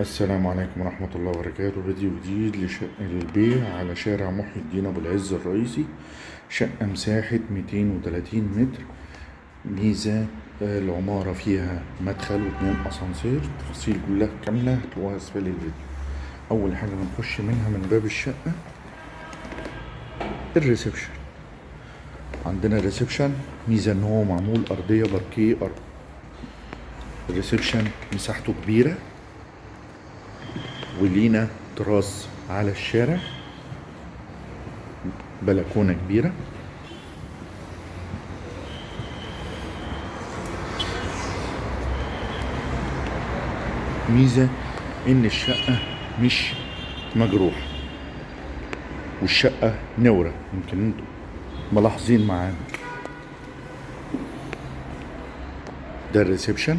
السلام عليكم ورحمة الله وبركاته. فيديو جديد لشقة للبيع على شارع محي الدين أبو العز الرئيسي شقة مساحة 230 متر. ميزة العمارة فيها مدخل واتنين أسانسير. تفاصيل كلها كاملة هتلاقوها أسفل الفيديو. أول حاجة بنخش منها من باب الشقة. ال reception. عندنا ال reception ميزة إن هو معمول أرضية باركيه أرض. الريسبشن مساحته كبيرة. ولينا تراس على الشارع. بلكونة كبيرة. ميزة إن الشقة مش مجروحة والشقة نورة يمكن أنتوا ملاحظين معانا. ده الريسبشن.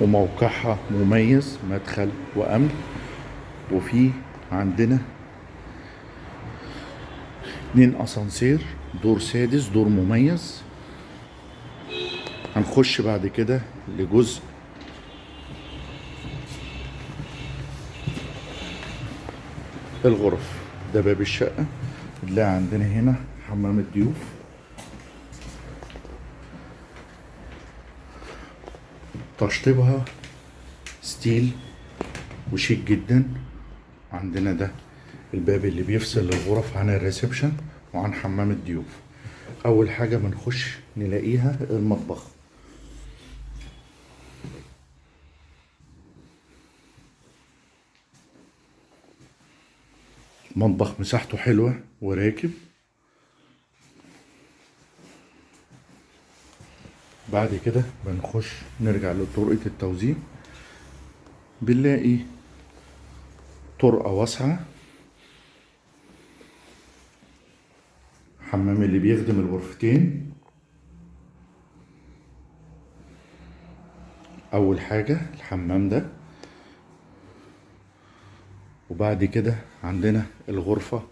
وموقعها مميز مدخل وأمن. وفي عندنا اتنين أسانسير دور سادس دور مميز. هنخش بعد كده لجزء الغرف. ده باب الشقة نلاقي عندنا هنا حمام الضيوف. تشطيبها style وشيك جدا. عندنا ده الباب اللي بيفصل الغرف عن ال reception وعن حمام الضيوف. أول حاجة بنخش نلاقيها المطبخ. مطبخ مساحته حلوة وراكب. بعد كده بنخش نرجع لطرقة التوزيع. بنلاقي طرقة واسعة. حمام اللي بيخدم الغرفتين. أول حاجة الحمام ده. وبعد كده عندنا الغرفة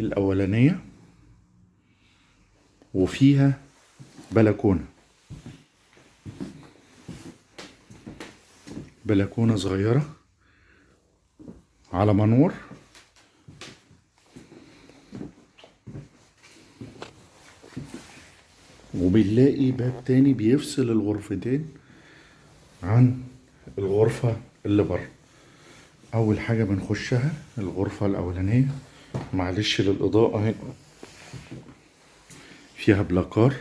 الأولانية. وفيها بلكونة. بلكونة صغيرة على منور. وبنلاقي باب تاني بيفصل الغرفتين عن الغرفة اللي بره. أول حاجة بنخشها الغرفة الأولانية. معلش للإضاءة هنا. فيها بلاكار.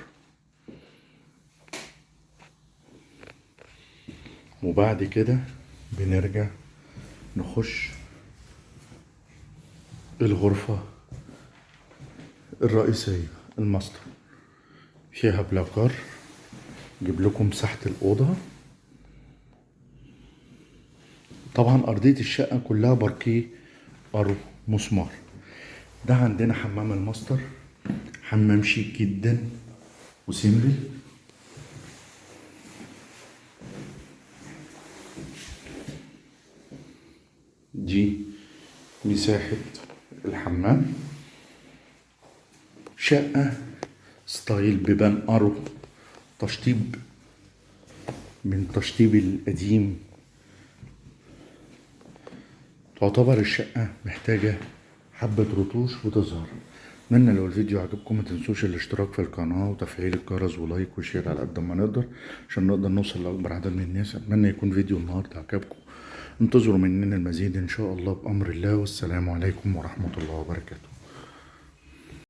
وبعد كده بنرجع نخش الغرفة الرئيسية الماستر. فيها بلاكار جيب لكم مساحة الأوضة. طبعا أرضية الشقة كلها باركيه أرو مسمار. ده عندنا حمام الماستر حمام شيك جدا و simple. دي مساحة الحمام. شقة style بيبان أرو تشطيب من تشطيب القديم. تعتبر الشقة محتاجة حبة رتوش وتظهر. اتمنى لو الفيديو عجبكم ما تنسوش الاشتراك في القناة وتفعيل الجرس و like و share على قد ما نقدر عشان نقدر نوصل لأكبر عدد من الناس. أتمنى يكون فيديو النهاردة عجبكم. انتظروا مننا المزيد إن شاء الله بأمر الله والسلام عليكم ورحمة الله وبركاته.